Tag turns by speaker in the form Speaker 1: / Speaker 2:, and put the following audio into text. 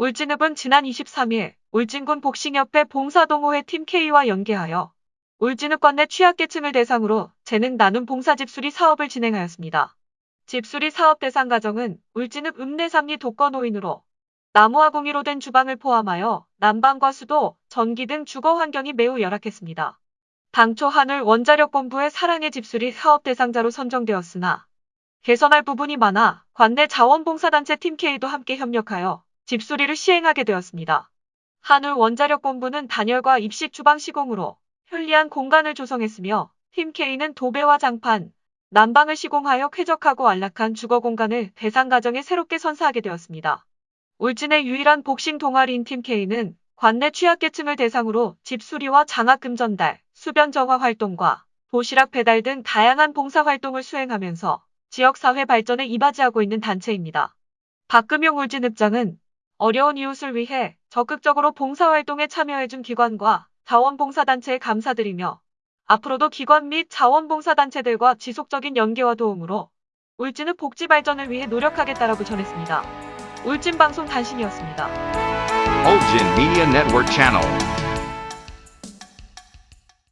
Speaker 1: 울진읍은 지난 23일 울진군 복싱협회 봉사동호회 팀 K와 연계하여 울진읍 관내 취약계층을 대상으로 재능 나눔 봉사 집수리 사업을 진행하였습니다. 집수리 사업 대상 가정은 울진읍 읍내삼리 독거노인으로 나무와 공이로 된 주방을 포함하여 난방과 수도, 전기 등 주거 환경이 매우 열악했습니다. 당초 한울 원자력본부의 사랑의 집수리 사업 대상자로 선정되었으나 개선할 부분이 많아 관내 자원봉사단체 팀 K도 함께 협력하여 집수리를 시행하게 되었습니다. 한울 원자력본부는 단열과 입식 주방 시공으로 편리한 공간을 조성했으며 팀 K는 도배와 장판, 난방을 시공하여 쾌적하고 안락한 주거 공간을 대상 가정에 새롭게 선사하게 되었습니다. 울진의 유일한 복싱 동아리인 팀 K는 관내 취약계층을 대상으로 집수리와 장학금 전달, 수변 정화 활동과 도시락 배달 등 다양한 봉사 활동을 수행하면서 지역사회 발전에 이바지하고 있는 단체입니다. 박금용 울진읍장은 어려운 이웃을 위해 적극적으로 봉사활동에 참여해준 기관과 자원봉사단체에 감사드리며 앞으로도 기관 및 자원봉사단체들과 지속적인 연계와 도움으로 울진읍 복지 발전을 위해 노력하겠다라고 전했습니다. 울진 방송 단신이었습니다.
Speaker 2: Ulgin Media Network.